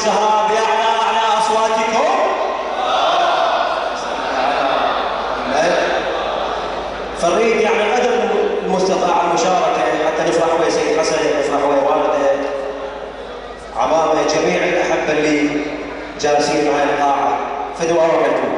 الزهراء بأعلى أعلى أصواتكم. فالريد يعني الأدب المستطاع المشاركة حتى نفرح ويا سيد حسن نفرح ويا والده عمامه جميع الأحبة اللي جالسين معي القاعة. فدوا لكم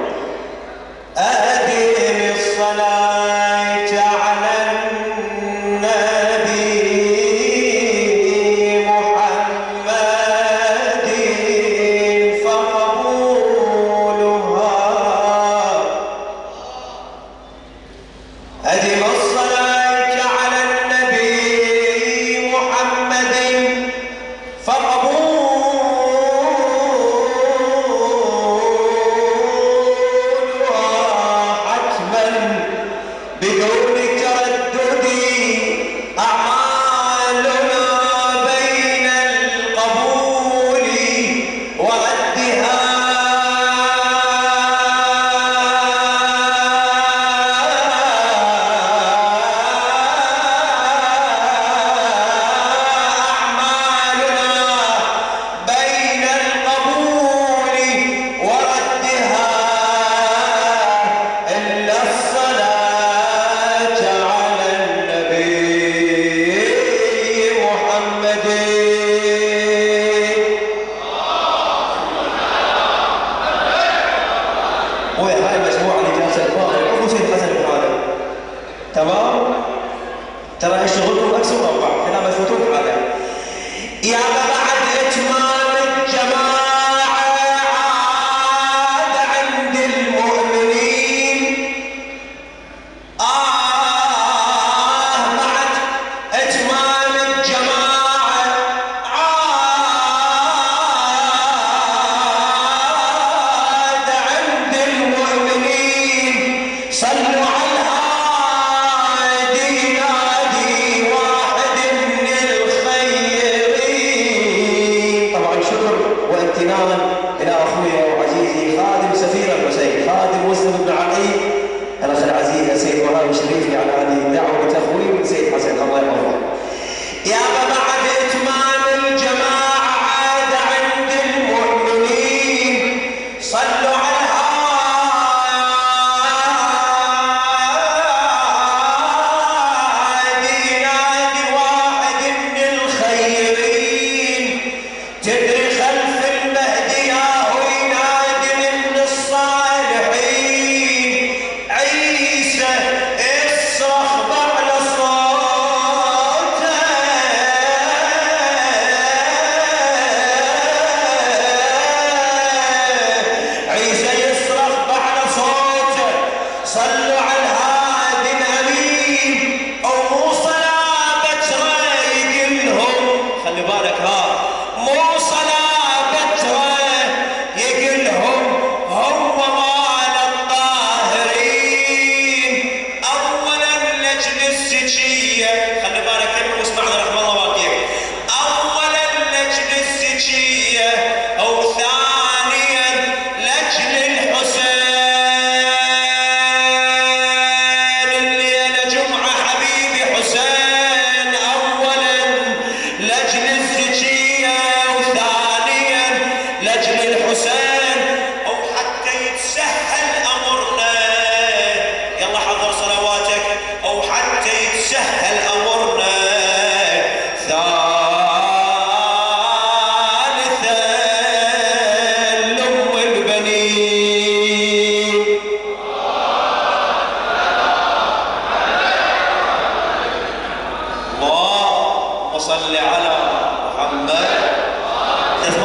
تمام؟ ترى شغلكم اكسوا مع بعض إحنا مسؤولون يا جماعة صل على محمد. كيف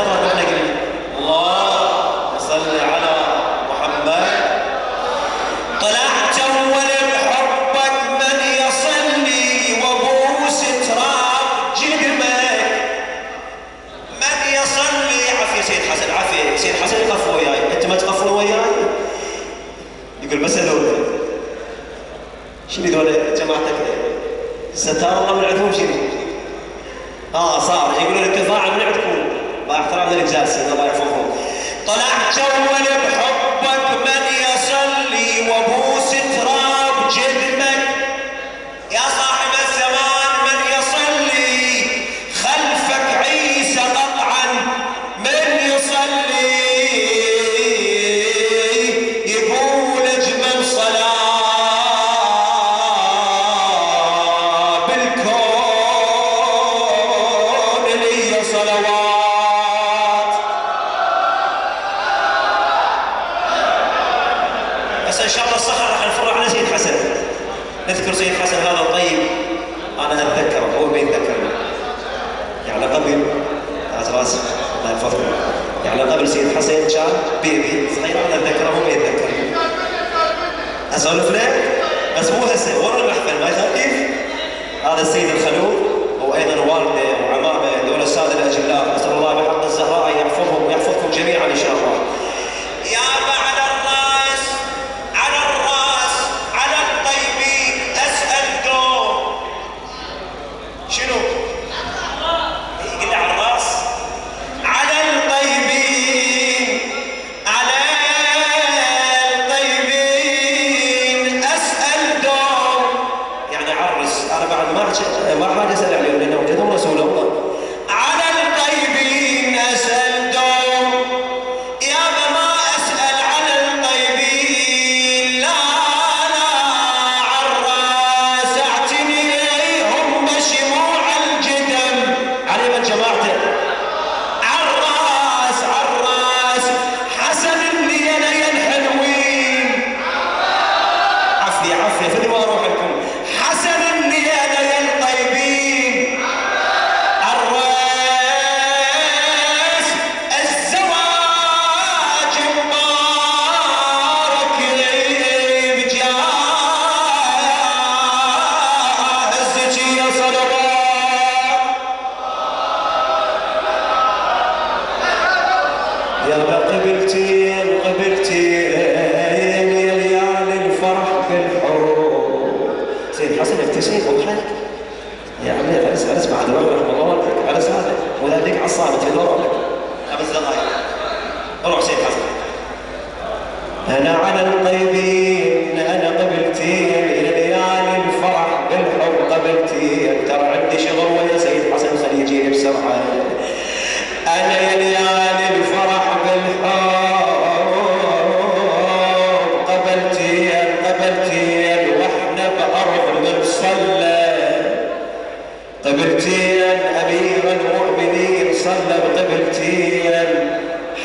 صلى بطبلتين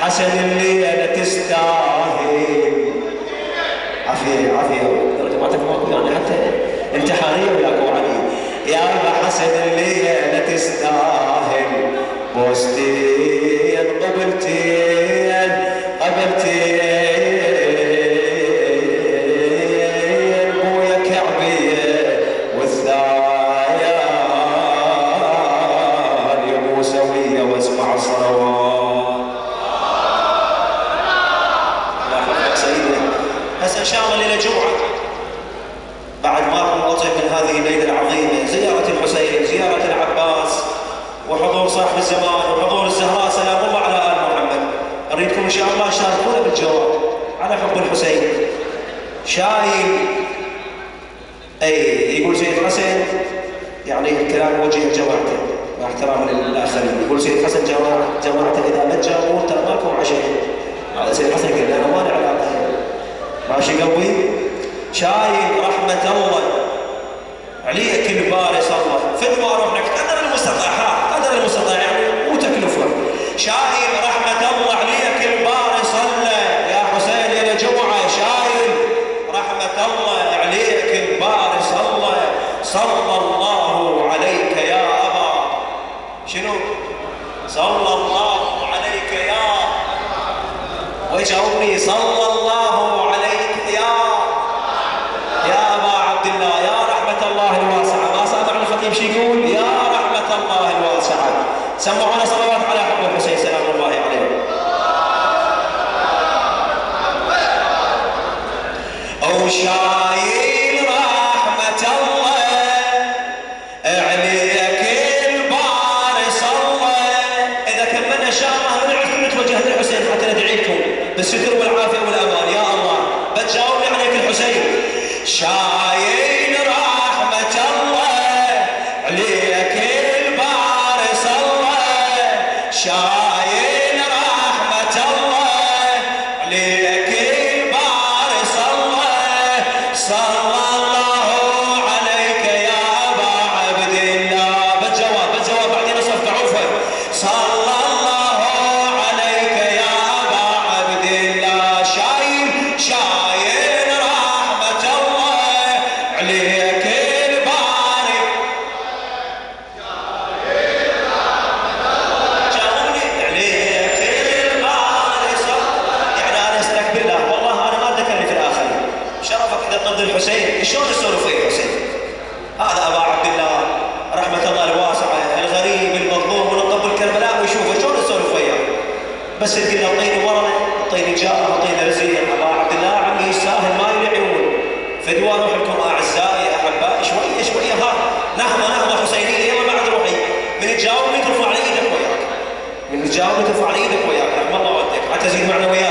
حسن الليلة تستاهل. عفيه عافية. ما تفهمك يعني حتى انت حريم يا ابو علي يا ابا حسن الليلة تستاهل. بوستين قبلتين وحضور صاحب الزمان وحضور الزهراء سلام الله على آل محمد. أريدكم إن شاء الله تشاركونا بالجواب. على حب الحسين. شايل أي يقول سيد حسن يعني الكلام وجه جماعته مع احترام للآخرين. يقول سيد حسن جماعة جماعته إذا ما تجاوبوا ترى ماكم عشان هذا سيد حسن قال أنا ما لي علاقه ماشي قوي. شايل رحمة الله. عليك الباري صلى في ما رحنا كاننا المستضعفات شايل رحمة الله عليك الباري صلى. يا حسين إلى جمعة شايل رحمة الله عليك الباري صلى. صلى الله عليك يا أبا. شنو؟ صلى الله عليك يا وجه أمي صلى Oceania. الله ودك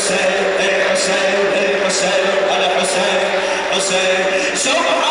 José, de José, de José, a la José,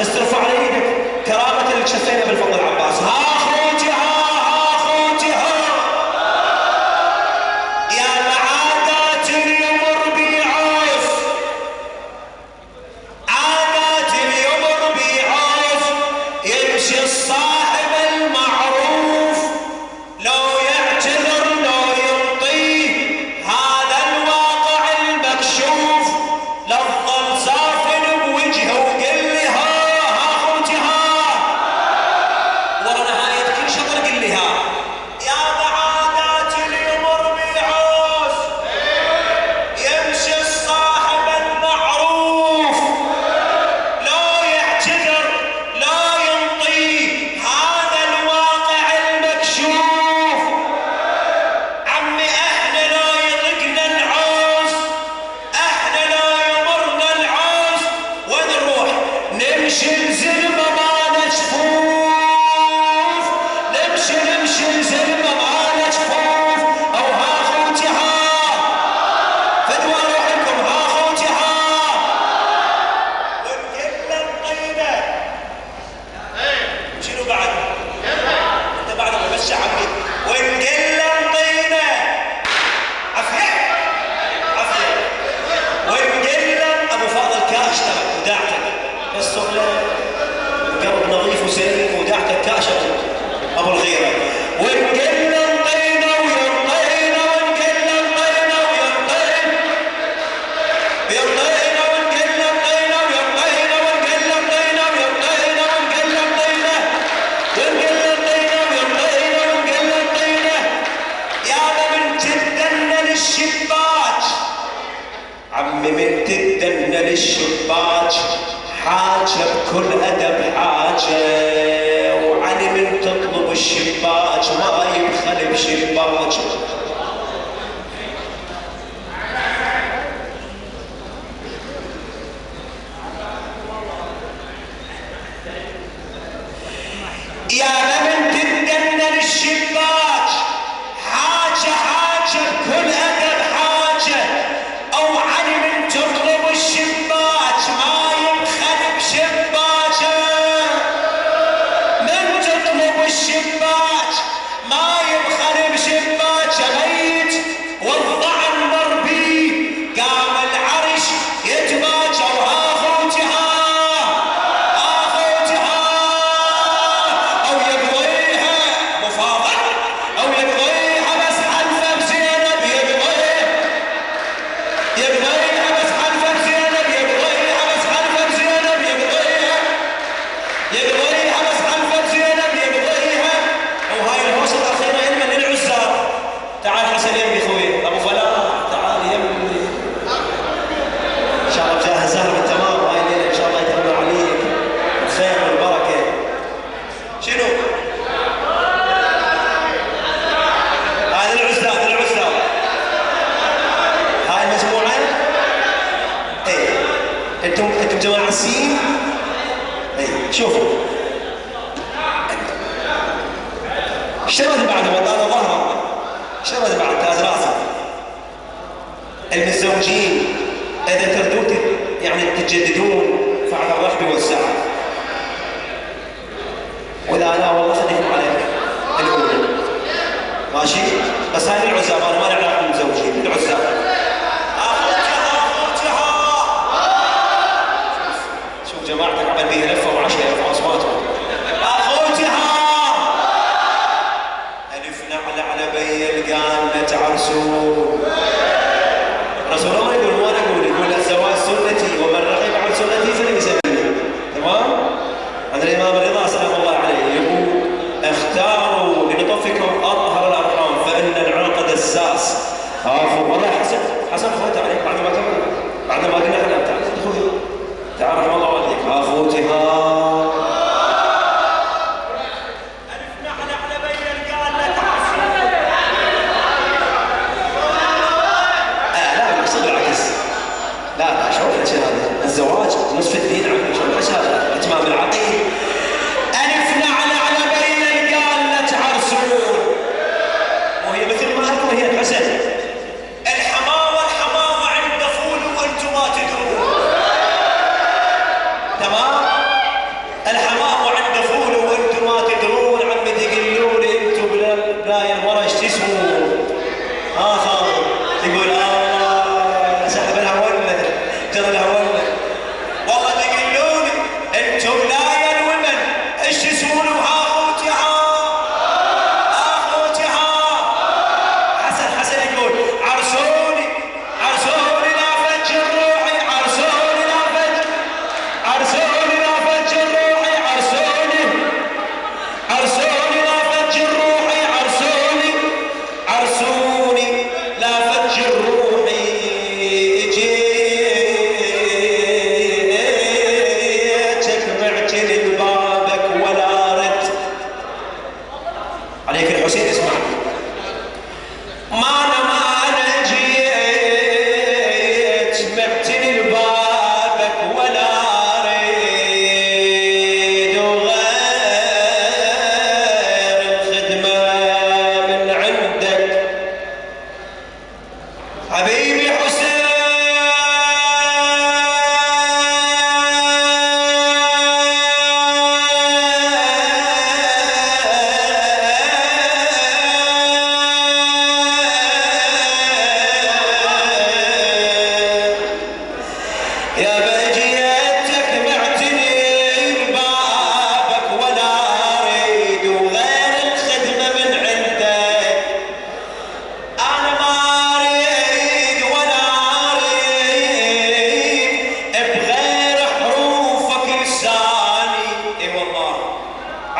بس ترفع على إيدك كرامة للشفينه بالفضل العام جماعة السين إيه، شوفوا. اشتغلت بعد والله أنا ظهر. اشتغلت بعد ثلاث راسه. المتزوجين إذا تردوا يعني تتجددون فعلى الرحب والسعة ولا لا والله خليكم عليك. الأولى. ماشي؟ بس هذه العزاب أنا ما لي علاقة بالمتزوجين العزاب Senhor. Para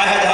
I had to